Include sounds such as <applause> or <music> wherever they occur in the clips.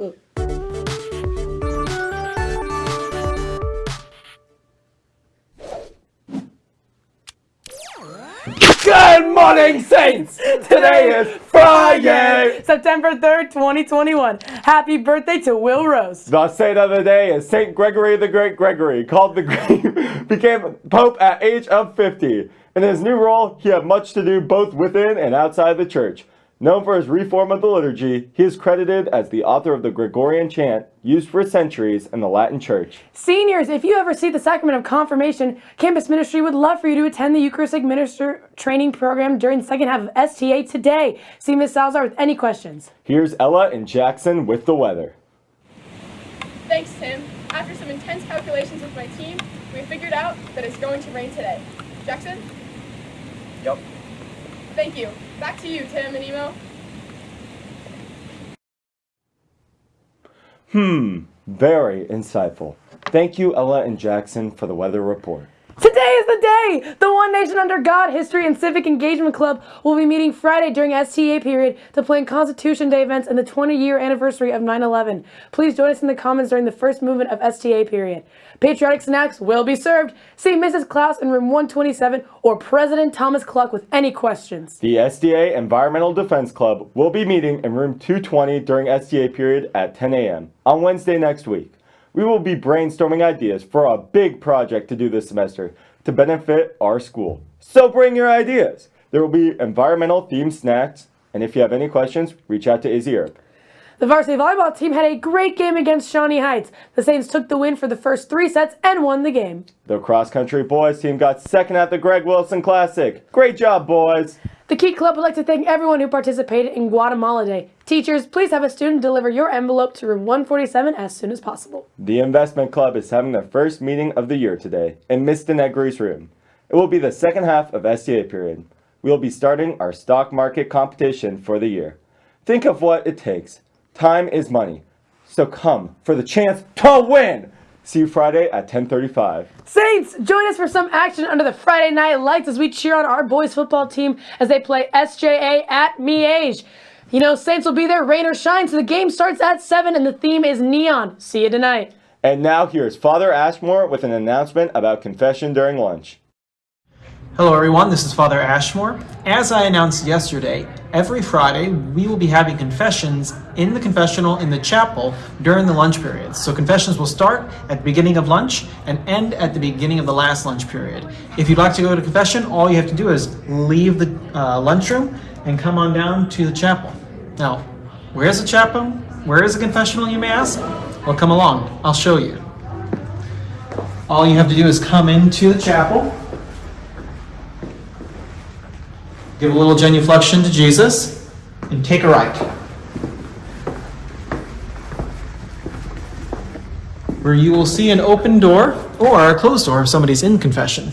Good morning, Saints! Today is Friday! September 3rd, 2021. Happy birthday to Will Rose. The saint of the day is Saint Gregory the Great Gregory, called the Great, <laughs> became Pope at age of 50. In his new role, he had much to do both within and outside the church. Known for his reform of the liturgy, he is credited as the author of the Gregorian chant, used for centuries in the Latin Church. Seniors, if you ever see the sacrament of confirmation, Campus Ministry would love for you to attend the Eucharistic Minister Training Program during the second half of STA today. See Ms. Salazar with any questions. Here's Ella and Jackson with the weather. Thanks, Tim. After some intense calculations with my team, we figured out that it's going to rain today. Jackson? Yep. Thank you. Back to you, Tim and Emo. Hmm, very insightful. Thank you, Ella and Jackson, for the weather report. Today is the day! The One Nation Under God History and Civic Engagement Club will be meeting Friday during STA period to plan Constitution Day events and the 20-year anniversary of 9-11. Please join us in the comments during the first movement of STA period. Patriotic snacks will be served. See Mrs. Klaus in room 127 or President Thomas Cluck with any questions. The STA Environmental Defense Club will be meeting in room 220 during STA period at 10 a.m. on Wednesday next week. We will be brainstorming ideas for a big project to do this semester to benefit our school. So bring your ideas. There will be environmental themed snacks, and if you have any questions, reach out to Izzy Earp. The varsity volleyball team had a great game against Shawnee Heights. The Saints took the win for the first three sets and won the game. The cross country boys team got second at the Greg Wilson Classic. Great job, boys! The Key Club would like to thank everyone who participated in Guatemala Day. Teachers, please have a student deliver your envelope to room 147 as soon as possible. The Investment Club is having their first meeting of the year today in Mr. Negri's room. It will be the second half of STA period. We will be starting our stock market competition for the year. Think of what it takes. Time is money. So come for the chance to win! See you Friday at 1035. Saints, join us for some action under the Friday night lights as we cheer on our boys football team as they play SJA at Miege. You know, Saints will be there, rain or shine, so the game starts at 7 and the theme is neon. See you tonight. And now here's Father Ashmore with an announcement about confession during lunch. Hello everyone, this is Father Ashmore. As I announced yesterday, every Friday we will be having confessions in the confessional in the chapel during the lunch periods. So confessions will start at the beginning of lunch and end at the beginning of the last lunch period. If you'd like to go to confession, all you have to do is leave the uh, lunchroom and come on down to the chapel. Now, where's the chapel? Where is the confessional, you may ask? Well, come along, I'll show you. All you have to do is come into the chapel, Give a little genuflection to Jesus and take a right. Where you will see an open door or a closed door if somebody's in confession.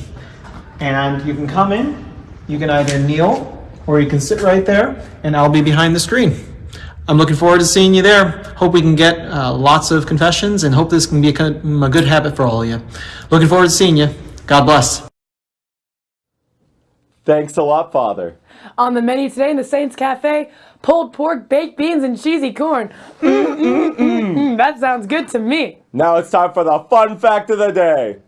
And you can come in, you can either kneel or you can sit right there and I'll be behind the screen. I'm looking forward to seeing you there. Hope we can get uh, lots of confessions and hope this can be a, a good habit for all of you. Looking forward to seeing you. God bless. Thanks a lot, Father. On the menu today in the Saints Cafe, pulled pork, baked beans, and cheesy corn. Mm, mm, mm, that sounds good to me. Now it's time for the fun fact of the day.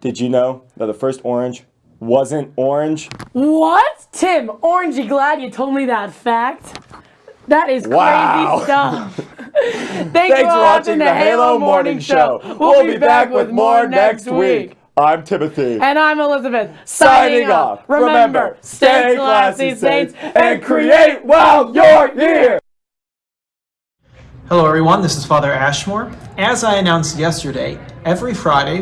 Did you know that the first orange wasn't orange? What? Tim, orangey glad you told me that fact. That is Wow. crazy stuff. <laughs> Thanks, Thanks for watching the Halo Morning Show. We'll be back with more next week. I'm Timothy. And I'm Elizabeth. Signing off. Remember, stay classy, Saints, and create while you're here. Hello everyone, this is Father Ashmore. As I announced yesterday, every Friday